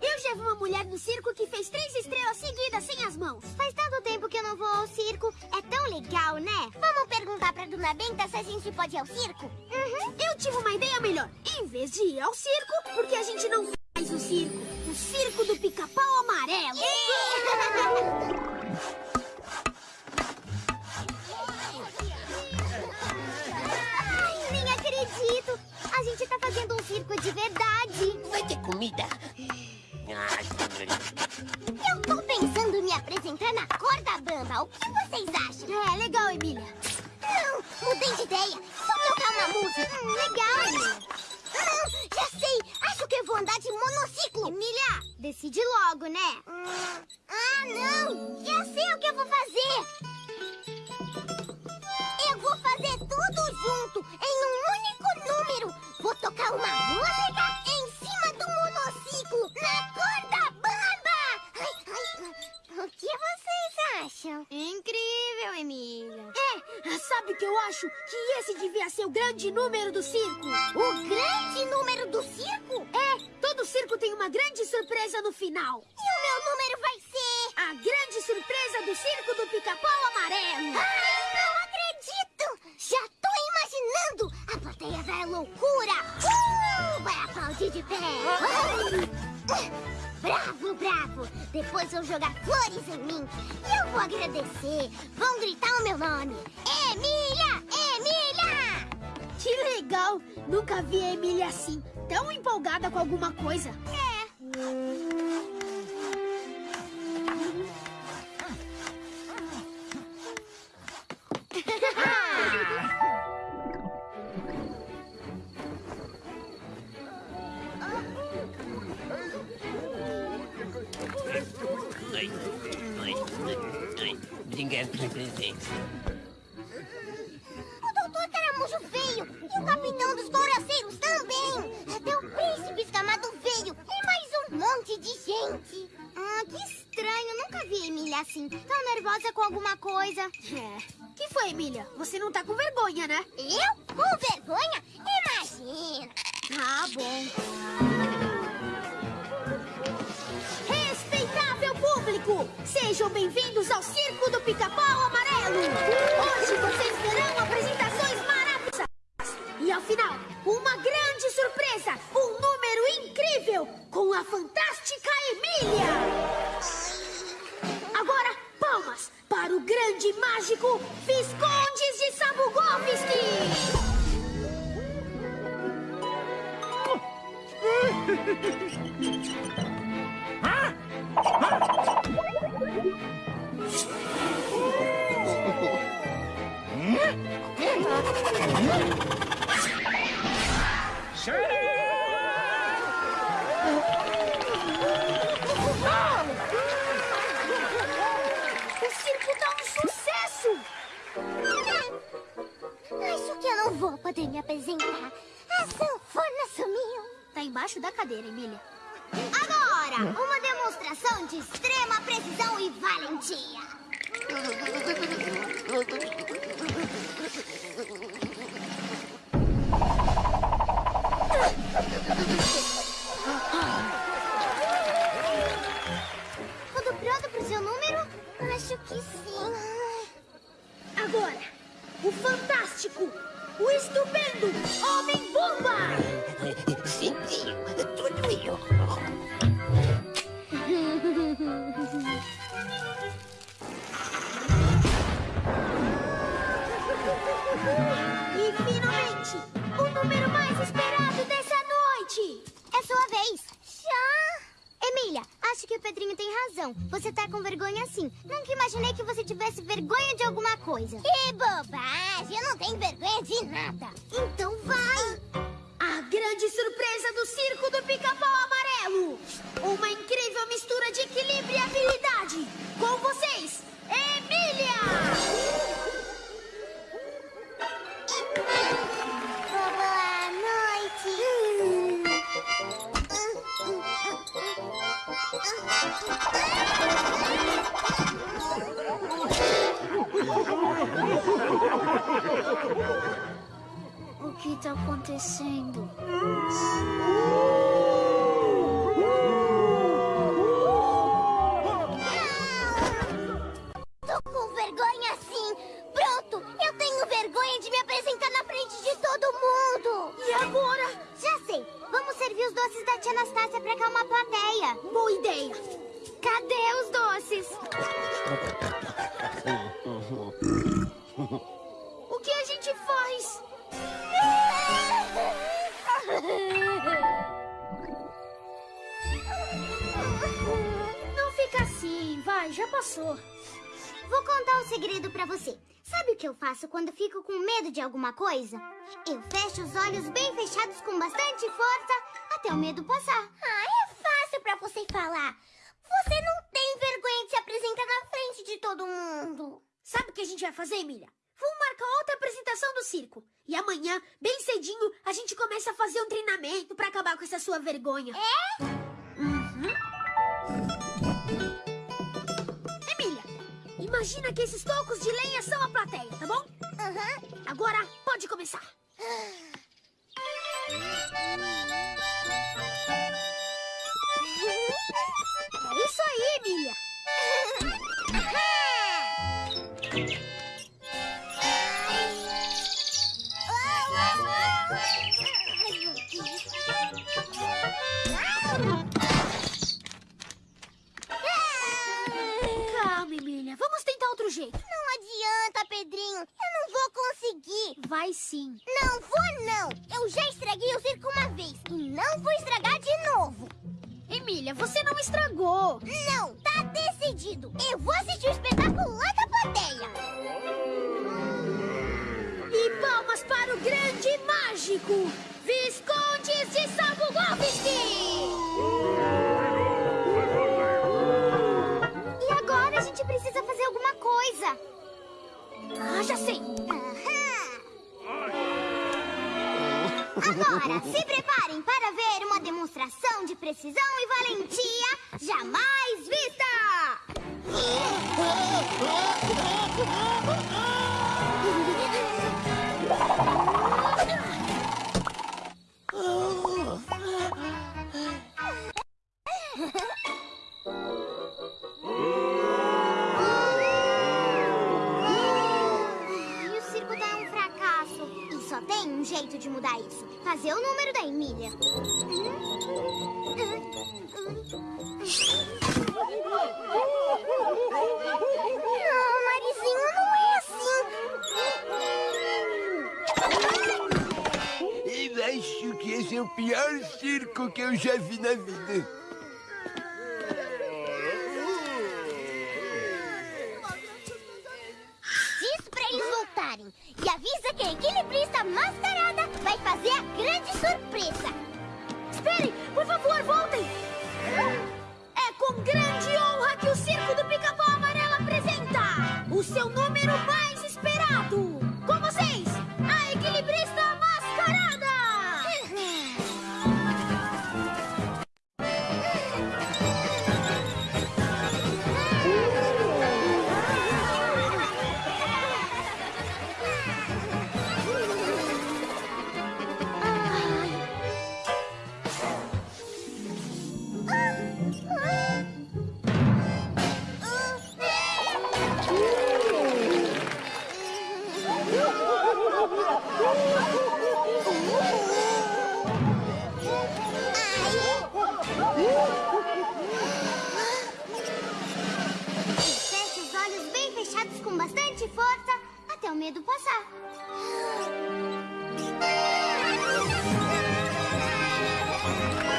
Eu já vi uma mulher no circo que fez três estrelas seguidas sem as mãos. Faz tanto tempo que eu não vou ao circo. É tão legal, né? Vamos perguntar pra Dona Benta se a gente pode ir ao circo? Uhum. Eu tive uma ideia melhor. Em vez de ir ao circo, porque a gente não faz o circo? O circo do pica-pau amarelo. Ai, circo de verdade. Vai ter comida? Eu tô pensando em me apresentar na corda bamba. O que vocês acham? É, legal, Emília. Não, mudei de ideia. Só tocar uma música. Hum, legal, Emília. Não, já sei. Acho que eu vou andar de monociclo. Emília, decide logo, né? Hum, ah, não. Já sei o que eu vou fazer. Uma música em cima do monociclo, na corda bamba. Ai, ai, o que vocês acham? Incrível, Emília. É, sabe o que eu acho? Que esse devia ser o grande número do circo. O grande número do circo? É, todo circo tem uma grande surpresa no final. E o meu número vai ser... A grande surpresa do circo do pica-pau amarelo. Ai, não acredito! Já tô imaginando! A plateia vai à loucura! De pé! Bravo, bravo! Depois vão jogar flores em mim. E eu vou agradecer. Vão gritar o meu nome. Emília! Emília! Que legal! Nunca vi a Emília assim, tão empolgada com alguma coisa. É. ai. Obrigado pelo presente. O doutor Caramujo veio. E o capitão dos coraceiros também. Até o príncipe escamado veio. E mais um monte de gente. Ah, que estranho. Nunca vi a Emília assim. Tão nervosa com alguma coisa. É. Que foi, Emília? Você não tá com vergonha, né? Eu? Com vergonha? Imagina. Ah, bom. Sejam bem-vindos ao Circo do Pica-Pau Amarelo. Hoje vocês verão apresentações maravilhosas. E ao final, uma grande surpresa, um número incrível com a fantástica Emília. Agora, palmas para o grande mágico Visconde de Sabugovski. O circo tá um sucesso. Acho que eu não vou poder me apresentar. A sanfona sumiu. Tá embaixo da cadeira, Emília. Agora, uma demonstração de extrema precisão e valentia. Agora, o fantástico, o estupendo Homem-Bomba! Sim, tudo eu. razão. Você tá com vergonha sim. Nunca imaginei que você tivesse vergonha de alguma coisa. Que bobagem! Eu não tenho vergonha de nada. Então vai! A grande surpresa do Circo do Pica-Pau Amarelo! Uma incrível mistura de equilíbrio e habilidade! Acontecendo? Já passou. Vou contar um segredo pra você. Sabe o que eu faço quando fico com medo de alguma coisa? Eu fecho os olhos bem fechados com bastante força até o medo passar. Ah, é fácil pra você falar. Você não tem vergonha de se apresentar na frente de todo mundo. Sabe o que a gente vai fazer, Emília? Vamos marcar outra apresentação do circo. E amanhã, bem cedinho, a gente começa a fazer um treinamento pra acabar com essa sua vergonha. É? Imagina que esses tocos de lenha são a plateia, tá bom? Aham. Agora pode começar. É isso aí, Emília. Vai sim. Não vou, não. Eu já estraguei o circo uma vez e não vou estragar de novo. Emília, você não estragou. Não, tá decidido. Eu vou assistir o espetáculo lá da plateia. E palmas para o grande mágico, Visconde de Sabugoviski! E agora a gente precisa fazer alguma coisa. Ah, já sei. Agora, se preparem para ver uma demonstração de precisão e valentia. Jamais mudar isso. Fazer o número da Emília. Não, Marizinho, não é assim. Eu acho que esse é o pior circo que eu já vi na vida. medo passar.